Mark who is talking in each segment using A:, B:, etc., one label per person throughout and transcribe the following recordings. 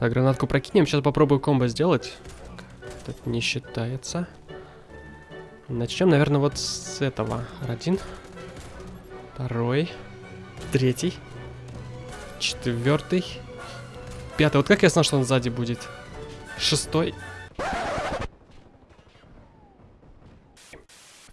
A: Так, гранатку прокинем. Сейчас попробую комбо сделать. Это не считается. Начнем, наверное, вот с этого. Один. Второй. Третий. Четвертый. Пятый. Вот как я знал, что он сзади будет? Шестой.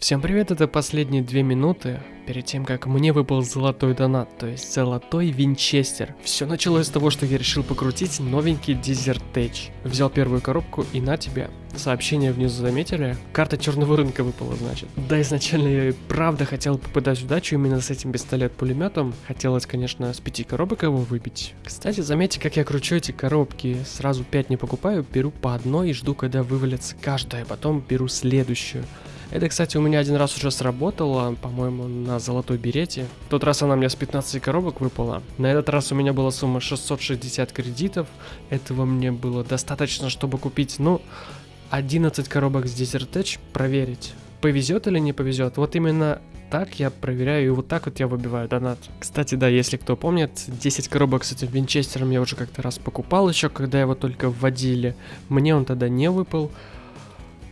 A: Всем привет, это последние две минуты перед тем, как мне выпал золотой донат, то есть золотой винчестер. Все началось с того, что я решил покрутить новенький Edge. Взял первую коробку и на тебе. Сообщение внизу заметили? Карта черного рынка выпала, значит. Да, изначально я и правда хотел попадать в удачу именно с этим пистолет-пулеметом. Хотелось, конечно, с пяти коробок его выбить. Кстати, заметьте, как я кручу эти коробки. Сразу пять не покупаю, беру по одной и жду, когда вывалится каждая, потом беру следующую. Это, кстати, у меня один раз уже сработало, по-моему, на золотой берете. В тот раз она мне с 15 коробок выпала. На этот раз у меня была сумма 660 кредитов. Этого мне было достаточно, чтобы купить, ну, 11 коробок с Desert проверить. Повезет или не повезет? Вот именно так я проверяю, и вот так вот я выбиваю донат. Кстати, да, если кто помнит, 10 коробок с этим винчестером я уже как-то раз покупал еще, когда его только вводили. Мне он тогда не выпал.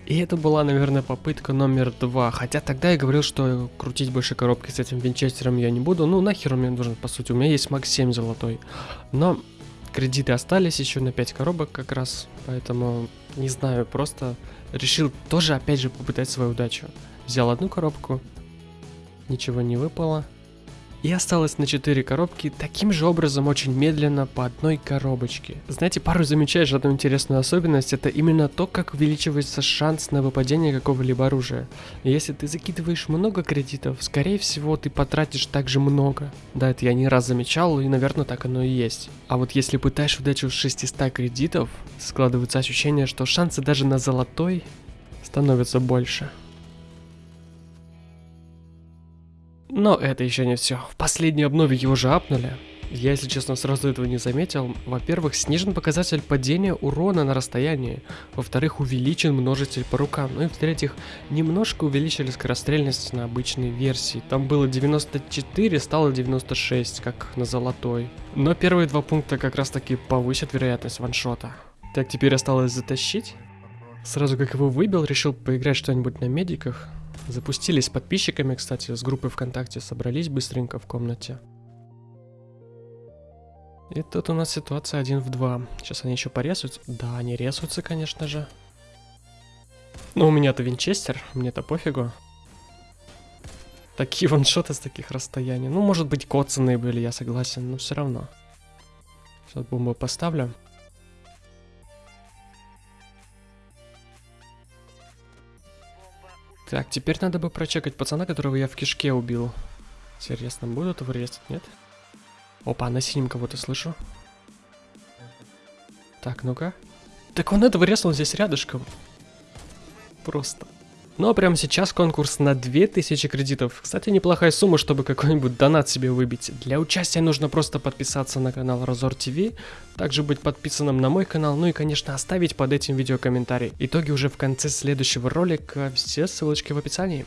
A: И это была, наверное, попытка номер два. Хотя тогда я говорил, что крутить больше коробки с этим винчестером я не буду. Ну, нахер он мне нужен, по сути. У меня есть Макс 7 золотой. Но кредиты остались еще на 5 коробок как раз. Поэтому, не знаю, просто решил тоже, опять же, попытать свою удачу. Взял одну коробку, ничего не выпало. И осталось на 4 коробки таким же образом очень медленно по одной коробочке. Знаете, пару замечаешь одну интересную особенность, это именно то, как увеличивается шанс на выпадение какого-либо оружия. Если ты закидываешь много кредитов, скорее всего ты потратишь также много. Да, это я не раз замечал, и наверное так оно и есть. А вот если пытаешь удачу с 600 кредитов, складывается ощущение, что шансы даже на золотой становятся больше. Но это еще не все. В последней обнове его же апнули. Я, если честно, сразу этого не заметил. Во-первых, снижен показатель падения урона на расстоянии. Во-вторых, увеличен множитель по рукам. Ну и в-третьих, немножко увеличили скорострельность на обычной версии. Там было 94, стало 96, как на золотой. Но первые два пункта как раз таки повысят вероятность ваншота. Так, теперь осталось затащить. Сразу как его выбил, решил поиграть что-нибудь на медиках. Запустились с подписчиками, кстати, с группы ВКонтакте собрались быстренько в комнате. И тут у нас ситуация 1 в 2. Сейчас они еще порезаются. Да, они резаются, конечно же. Но у меня-то винчестер, мне-то пофигу. Такие ваншоты с таких расстояний. Ну, может быть, коцанные были, я согласен, но все равно. Сейчас бомбу поставлю. Так, теперь надо бы прочекать пацана, которого я в кишке убил. Интересно, будут его резать, нет? Опа, на синем кого-то слышу. Так, ну-ка. Так он этого резал здесь рядышком. Просто. Ну а прямо сейчас конкурс на 2000 кредитов. Кстати, неплохая сумма, чтобы какой-нибудь донат себе выбить. Для участия нужно просто подписаться на канал Разор ТВ, также быть подписанным на мой канал, ну и, конечно, оставить под этим видео комментарий. Итоги уже в конце следующего ролика, все ссылочки в описании.